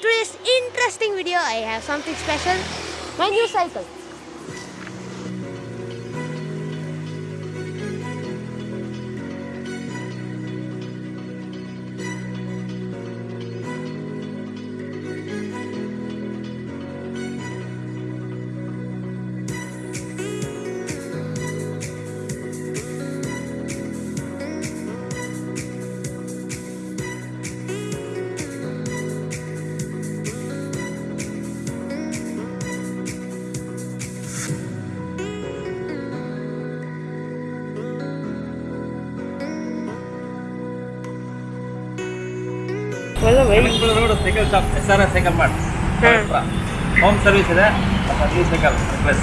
today's interesting video, I have something special. My new cycle. ಒಳ್ಳೆ by road cycle shop S R S cycle mart home service ಇದೆ. New cycle plus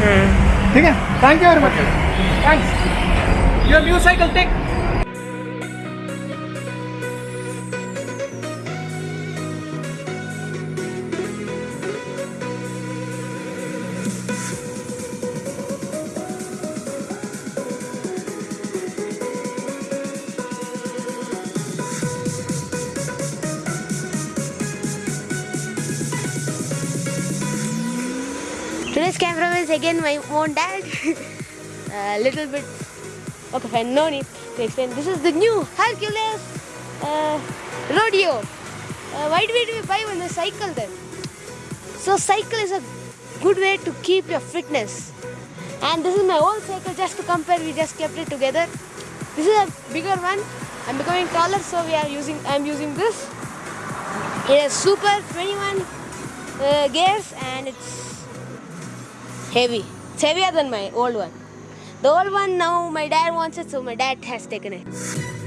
hmm thank you very much you your new cycle take Today's cameraman is again my own dad. A little bit. Okay, fine. No need to explain. This is the new Hercules uh, Roadeo. Uh, why do we buy one a cycle then? So cycle is a good way to keep your fitness. And this is my old cycle. Just to compare, we just kept it together. This is a bigger one. I'm becoming taller, so we are using. I'm using this. It has super 21 uh, gears, and it's heavy. It's heavier than my old one. The old one now my dad wants it, so my dad has taken it.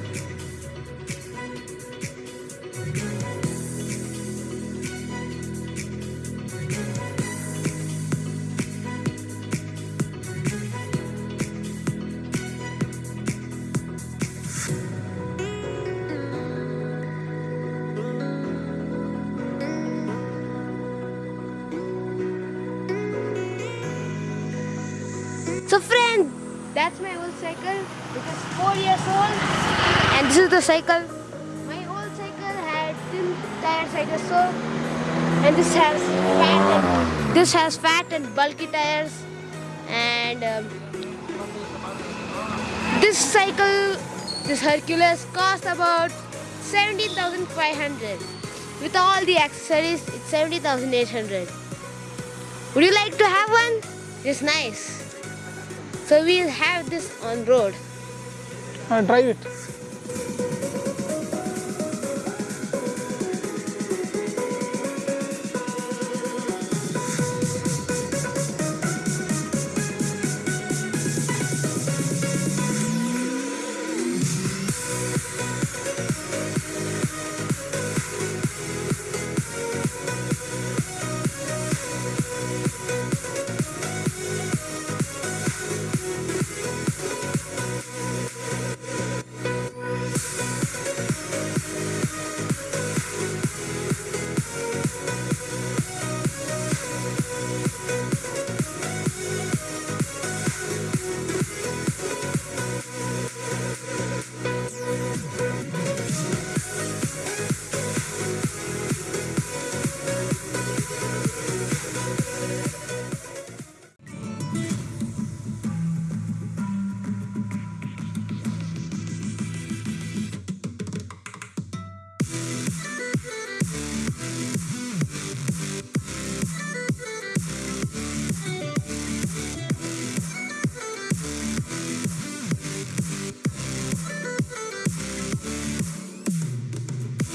So friend, that's my old cycle. It is four years old, and this is the cycle. My old cycle had thin tires, I guess so, and this has fat and this has fat and bulky tires, and um, this cycle, this Hercules, cost about seventeen thousand five hundred. With all the accessories, it's seventy thousand eight hundred. Would you like to have one? It's nice. So we'll have this on road. And drive it.